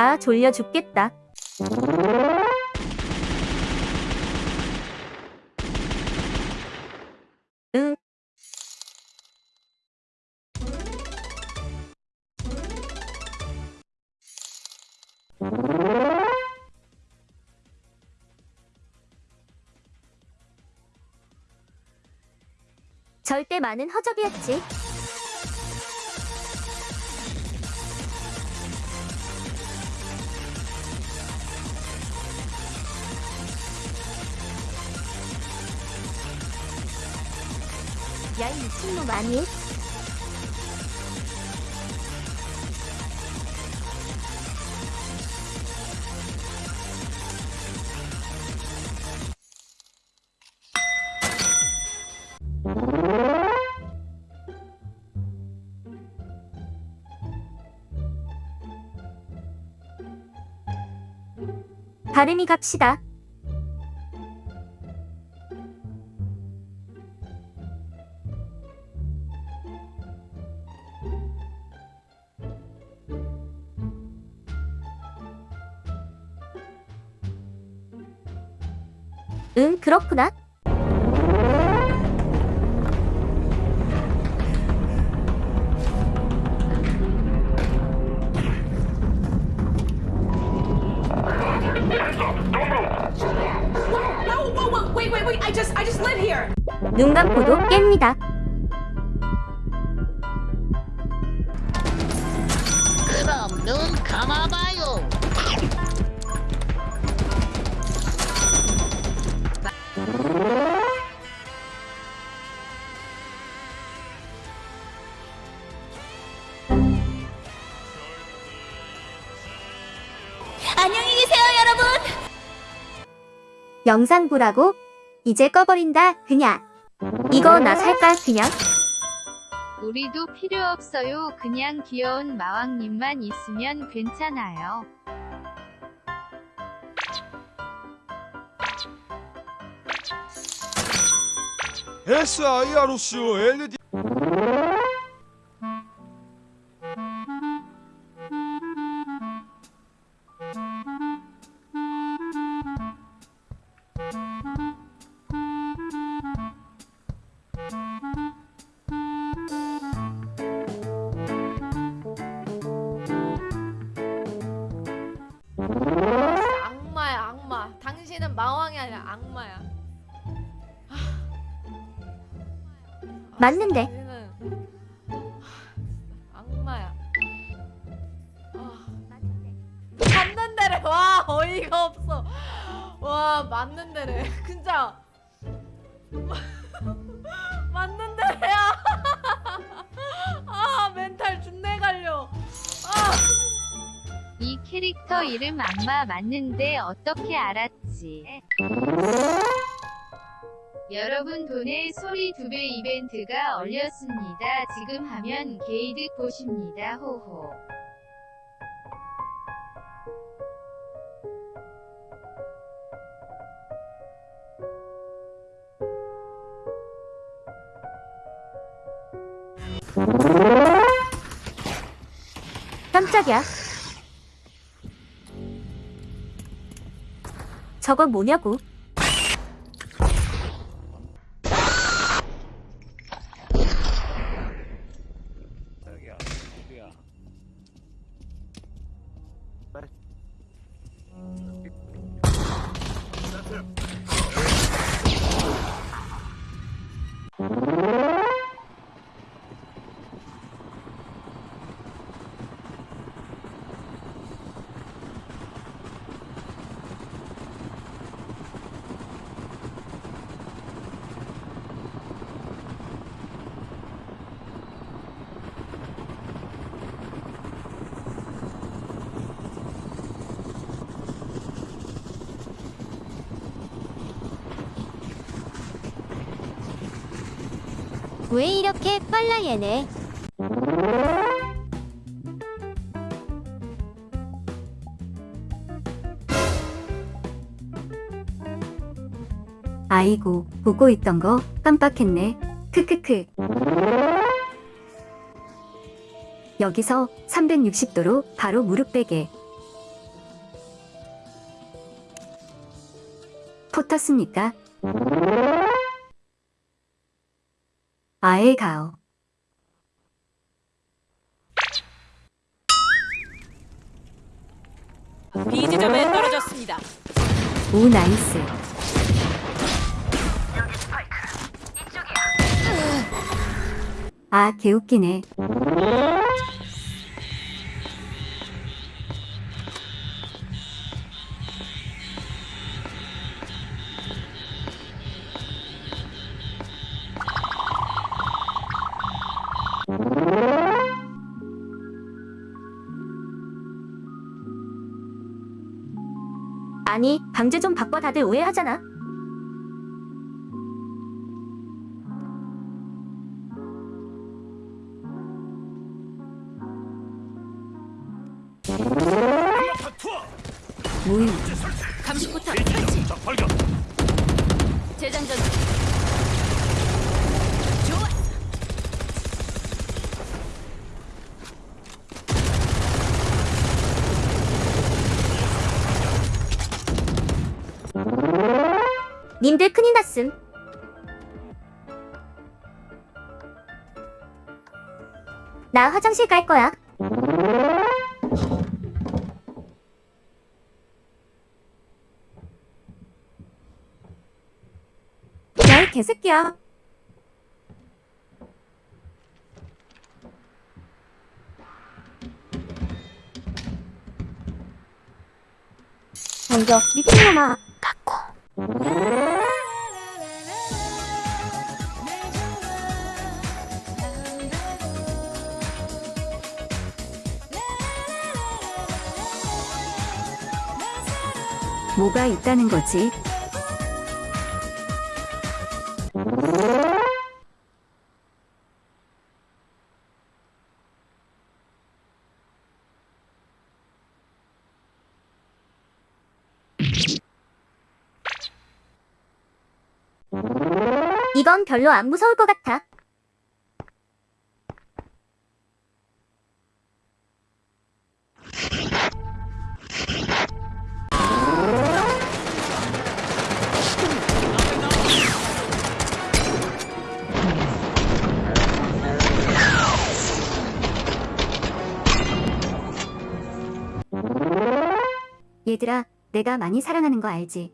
아 졸려 죽겠다. 응. 절대 많은 허접이었지. 야, 이 미친놈 아니? 발음이 갑시다. 응, 그렇구나. 눈 감고도 깹니다. 영상 보라고? 이제 꺼버린다, 그냥. 이거 나 살까, 그냥? 우리도 필요 없어요. 그냥 귀여운 마왕님만 있으면 괜찮아요. SIROCO LED 마왕이 아니라 악마야. 맞는데. 당신은 악마야. 아, 맞는 데래 와! 어이가 없어. 와 맞는 데래 진짜. 맞는 캐릭터 이름 악마 맞는데 어떻게 알았지? 여러분 돈의 소리 두 배 이벤트가 얼렸습니다. 지금 하면 게이득 보십니다. 호호. 깜짝이야. 저거 뭐냐고? 왜 이렇게 빨라 얘네? 아이고 보고 있던 거 깜빡했네. 크크크. 여기서 360도로 바로 무릎 베개. 포 탔습니까? 아예 가오. B 지점에 떨어졌습니다. 오 나이스. 아 개웃기네. 아니 방제 좀 바꿔 다들 오해하잖아. 무임 감시포탑 설치. 재장전. 님들 큰일 났음. 나 화장실 갈 거야. 야이 개새끼야. 먼저 미친놈아. 뭐가 있다는 거지? 이건 별로 안 무서울 것 같아. 얘들아, 내가 많이 사랑하는 거 알지?